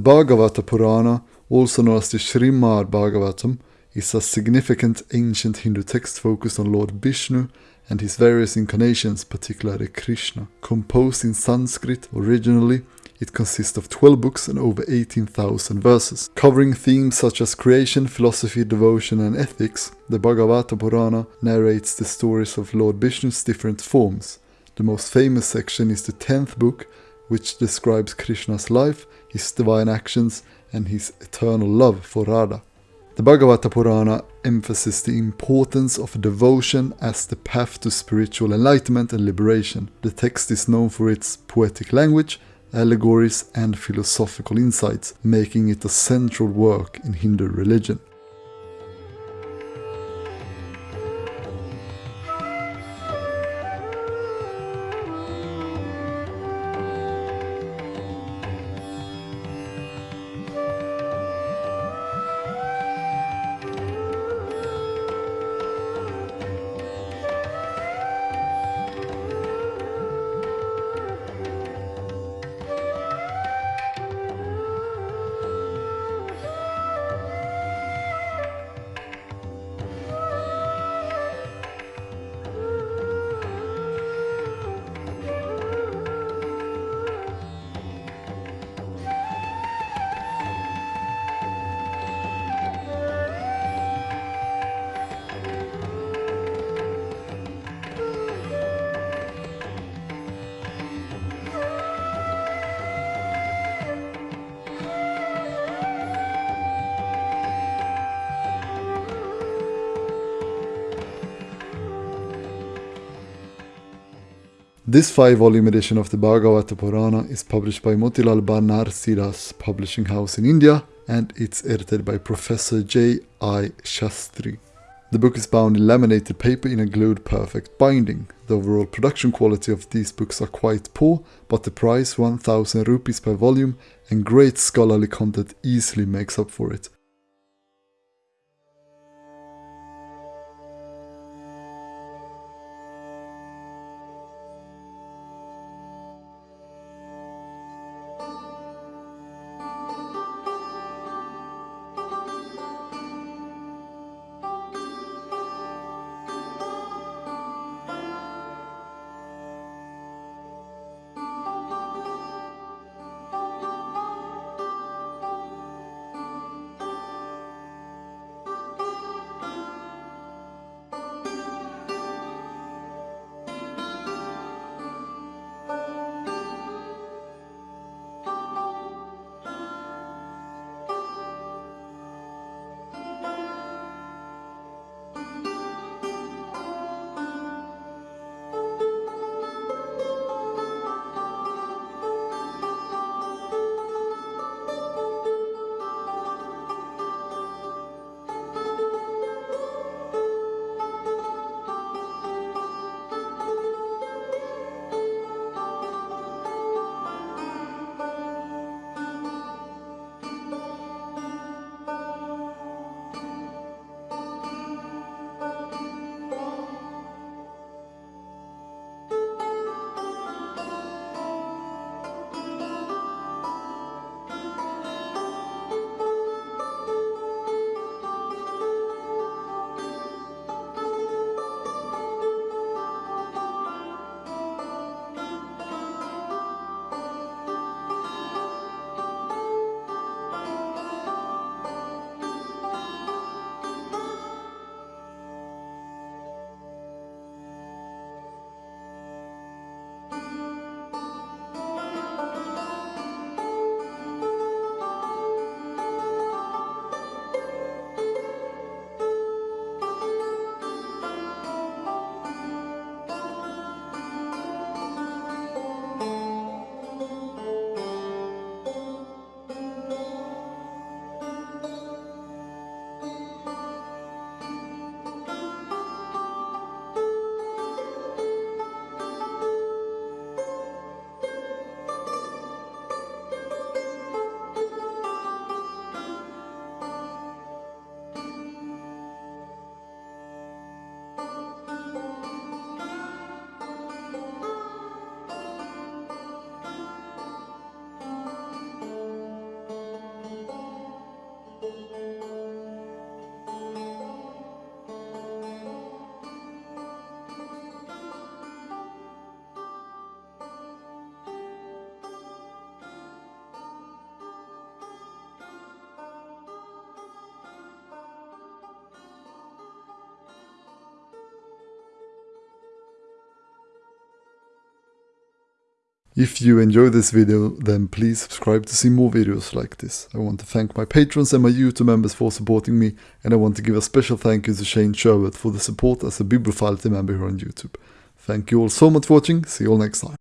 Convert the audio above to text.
Bhagavata Purana, also known as the Srimad Bhagavatam, is a significant ancient Hindu text focused on Lord Vishnu and his various incarnations, particularly Krishna. Composed in Sanskrit originally, it consists of 12 books and over 18,000 verses. Covering themes such as creation, philosophy, devotion, and ethics, the Bhagavata Purana narrates the stories of Lord Vishnu's different forms. The most famous section is the 10th book, which describes Krishna's life, his divine actions, and his eternal love for Radha. The Bhagavata Purana emphasizes the importance of devotion as the path to spiritual enlightenment and liberation. The text is known for its poetic language, allegories, and philosophical insights, making it a central work in Hindu religion. This five-volume edition of the Bhagavata Purana is published by Motilal Banarsidass Publishing House in India and it's edited by Professor J. I. Shastri. The book is bound in laminated paper in a glued perfect binding. The overall production quality of these books are quite poor, but the price 1000 rupees per volume and great scholarly content easily makes up for it. If you enjoyed this video, then please subscribe to see more videos like this. I want to thank my patrons and my YouTube members for supporting me, and I want to give a special thank you to Shane Sherwood for the support as a Bibliophile member here on YouTube. Thank you all so much for watching, see you all next time.